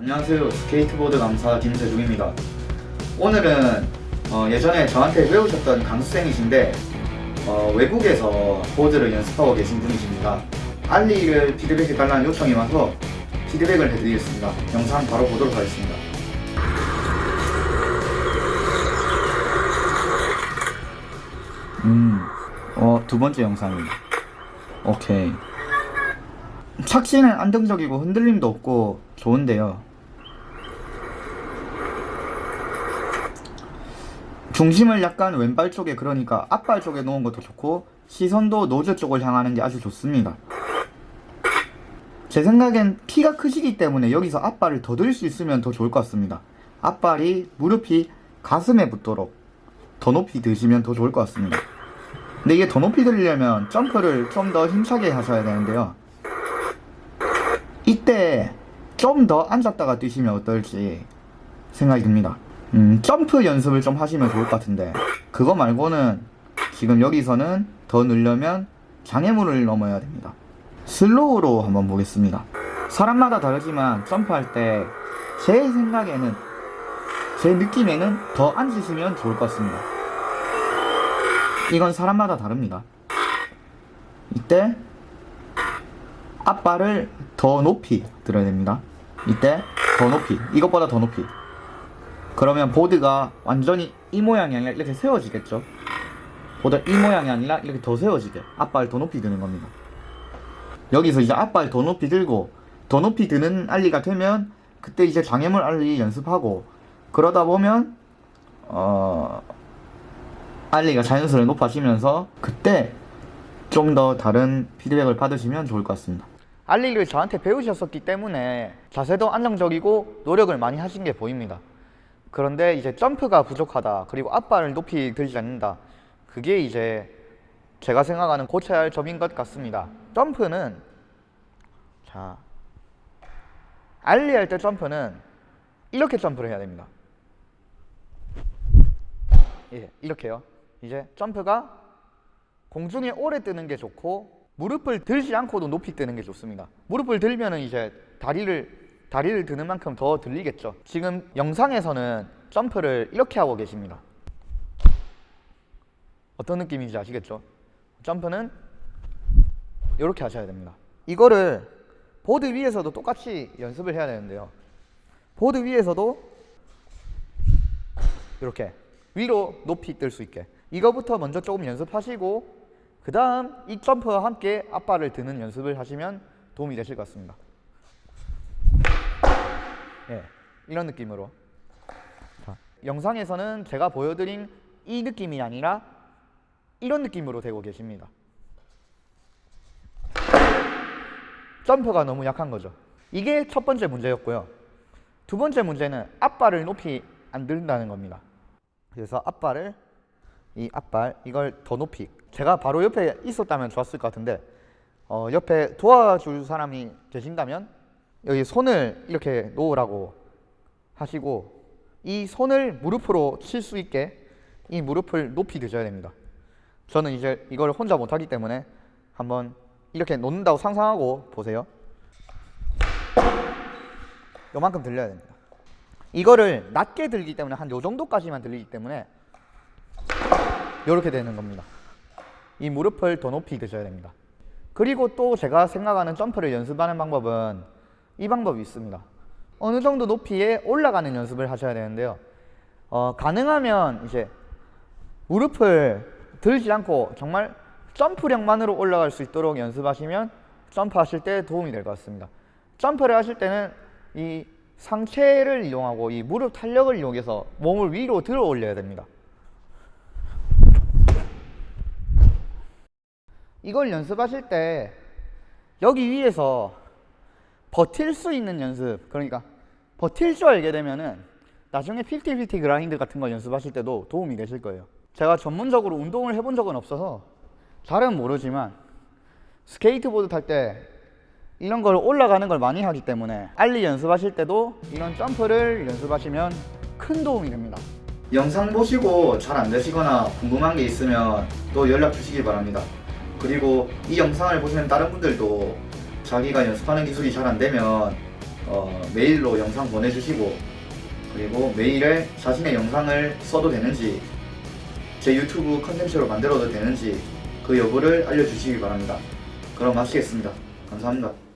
안녕하세요. 스케이트보드 강사 김세중입니다. 오늘은 어, 예전에 저한테 배우셨던 수강생이신데 어, 외국에서 보드를 연습하고 계신 분이십니다. ollie를 피드백 해달라는 요청이 와서 피드백을 해드리겠습니다. 영상 바로 보도록 하겠습니다. 음, 어, 두 번째 영상입니다. 오케이. 착신은 안정적이고 흔들림도 없고 좋은데요 중심을 약간 왼발 쪽에 그러니까 앞발 쪽에 놓은 것도 좋고 시선도 노즈 쪽을 향하는 게 아주 좋습니다. 제 생각엔 키가 크시기 때문에 여기서 앞발을 더 들 수 있으면 더 좋을 것 같습니다. 앞발이 무릎이 가슴에 붙도록 더 높이 드시면 더 좋을 것 같습니다. 근데 이게 더 높이 들려면 점프를 좀 더 힘차게 하셔야 되는데요. 이때 좀 더 앉았다가 뛰시면 어떨지 생각이 듭니다 음, 점프 연습을 좀 하시면 좋을 것 같은데 그거 말고는 지금 여기서는 더 늘려면 장애물을 넘어야 됩니다. 슬로우로 한번 보겠습니다. 사람마다 다르지만 점프할 때 제 생각에는 제 느낌에는 더 앉으시면 좋을 것 같습니다. 이건 사람마다 다릅니다. 이때 앞발을 더 높이 들어야 됩니다. 이때 더 높이 이것보다 더 높이 그러면 보드가 완전히 이 모양이 아니라 이렇게 세워지겠죠? 보드 이 모양이 아니라 이렇게 더 세워지게. 앞발 더 높이 드는 겁니다. 여기서 이제 앞발 더 높이 들고 더 높이 드는 알리가 되면 그때 이제 장애물 알리 연습하고 그러다 보면 어 알리가 자연스레 높아지면서 그때 좀 더 다른 피드백을 받으시면 좋을 것 같습니다. 알리를 저한테 배우셨었기 때문에 자세도 안정적이고 노력을 많이 하신 게 보입니다 그런데 이제 점프가 부족하다. 그리고 앞발을 높이 들지 않는다. 그게 이제 제가 생각하는 고쳐야 할 점인 것 같습니다. 점프는 자 알리 할 때 점프는 이렇게 점프를 해야 됩니다. 예, 이렇게요. 이제 점프가 공중에 오래 뜨는 게 좋고 무릎을 들지 않고도 높이 뜨는 게 좋습니다. 무릎을 들면 은 이제 다리를 다리를 드는 만큼 더 들리겠죠. 지금 영상에서는 점프를 이렇게 하고 계십니다. 어떤 느낌인지 아시겠죠? 점프는 이렇게 하셔야 됩니다. 이거를 보드 위에서도 똑같이 연습을 해야 되는데요. 보드 위에서도 이렇게 위로 높이 뜰 수 있게. 이거부터 먼저 조금 연습하시고 그 다음 이 점프와 함께 앞발을 드는 연습을 하시면 도움이 되실 것 같습니다 예, 이런 느낌으로. 자, 영상에서는 제가 보여드린 이 느낌이 아니라 이런 느낌으로 되고 계십니다. 점프가 너무 약한 거죠. 이게 첫 번째 문제였고요. 두 번째 문제는 앞발을 높이 안 들다는 겁니다. 그래서 앞발을 이 앞발 이걸 더 높이. 제가 바로 옆에 있었다면 좋았을 것 같은데 어, 옆에 도와줄 사람이 계신다면 여기 손을 이렇게 놓으라고 하시고 이 손을 무릎으로 칠 수 있게 이 무릎을 높이 드셔야 됩니다. 저는 이제 이걸 혼자 못하기 때문에 한번 이렇게 놓는다고 상상하고 보세요. 요만큼 들려야 됩니다. 이거를 낮게 들기 때문에 한 요 정도까지만 들리기 때문에 이렇게 되는 겁니다. 이 무릎을 더 높이 드셔야 됩니다. 그리고 또 제가 생각하는 점프를 연습하는 방법은 이 방법이 있습니다. 어느 정도 높이에 올라가는 연습을 하셔야 되는데요. 어, 가능하면 이제 무릎을 들지 않고 정말 점프력만으로 올라갈 수 있도록 연습하시면 점프하실 때 도움이 될 것 같습니다. 점프를 하실 때는 이 상체를 이용하고 이 무릎 탄력을 이용해서 몸을 위로 들어 올려야 됩니다. 이걸 연습하실 때 여기 위에서 버틸 수 있는 연습. 그러니까 버틸 줄 알게 되면은 나중에 fifty 50 grind 같은 거 연습하실 때도 도움이 되실 거예요. 제가 전문적으로 운동을 해본 적은 없어서 잘은 모르지만 스케이트보드 탈 때 이런 걸 올라가는 걸 많이 하기 때문에 ollie 연습하실 때도 이런 점프를 연습하시면 큰 도움이 됩니다. 영상 보시고 잘 안 되시거나 궁금한 게 있으면 또 연락 주시기 바랍니다. 그리고 이 영상을 보시는 다른 분들도 자기가 연습하는 기술이 잘 안 되면 어, 메일로 영상 보내주시고 그리고 메일에 자신의 영상을 써도 되는지 제 유튜브 컨텐츠로 만들어도 되는지 그 여부를 알려주시기 바랍니다. 그럼 마치겠습니다. 감사합니다.